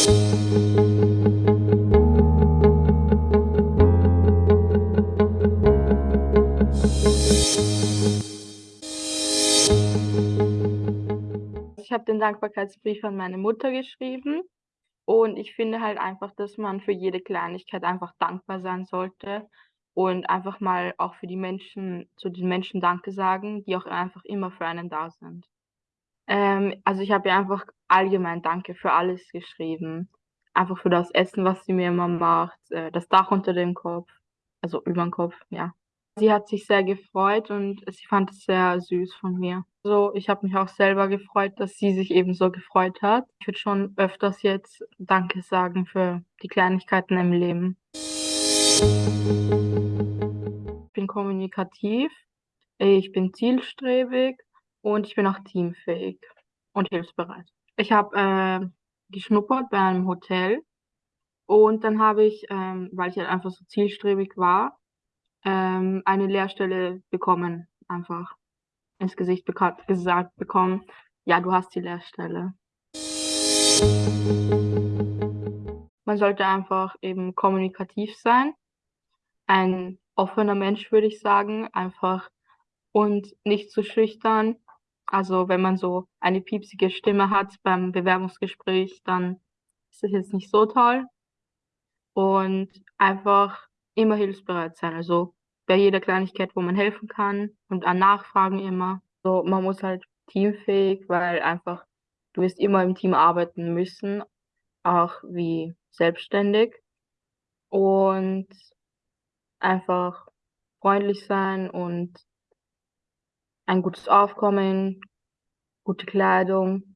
Ich habe den Dankbarkeitsbrief an meine Mutter geschrieben und ich finde halt einfach, dass man für jede Kleinigkeit einfach dankbar sein sollte und einfach mal auch für die Menschen zu den Menschen Danke sagen, die auch einfach immer für einen da sind. Ähm, also, ich habe ihr einfach allgemein Danke für alles geschrieben. Einfach für das Essen, was sie mir immer macht, äh, das Dach unter dem Kopf, also überm Kopf, ja. Sie hat sich sehr gefreut und sie fand es sehr süß von mir. So, ich habe mich auch selber gefreut, dass sie sich ebenso gefreut hat. Ich würde schon öfters jetzt Danke sagen für die Kleinigkeiten im Leben. Ich bin kommunikativ, ich bin zielstrebig und ich bin auch teamfähig und hilfsbereit. Ich habe, äh, geschnuppert bei einem Hotel und dann habe ich, ähm, weil ich halt einfach so zielstrebig war, ähm, eine Lehrstelle bekommen, einfach ins Gesicht bekannt gesagt bekommen: „Ja, du hast die Lehrstelle.“ Man sollte einfach eben kommunikativ sein, ein offener Mensch, würde ich sagen, einfach und nicht zu schüchtern. Also, wenn man so eine piepsige Stimme hat beim Bewerbungsgespräch, dann ist das jetzt nicht so toll. Und einfach immer hilfsbereit sein, also bei jeder Kleinigkeit, wo man helfen kann und an Nachfragen immer. So, man muss halt teamfähig, weil einfach du wirst immer im Team arbeiten müssen, auch wie selbstständig. Und einfach freundlich sein und ein gutes Aufkommen, gute Kleidung.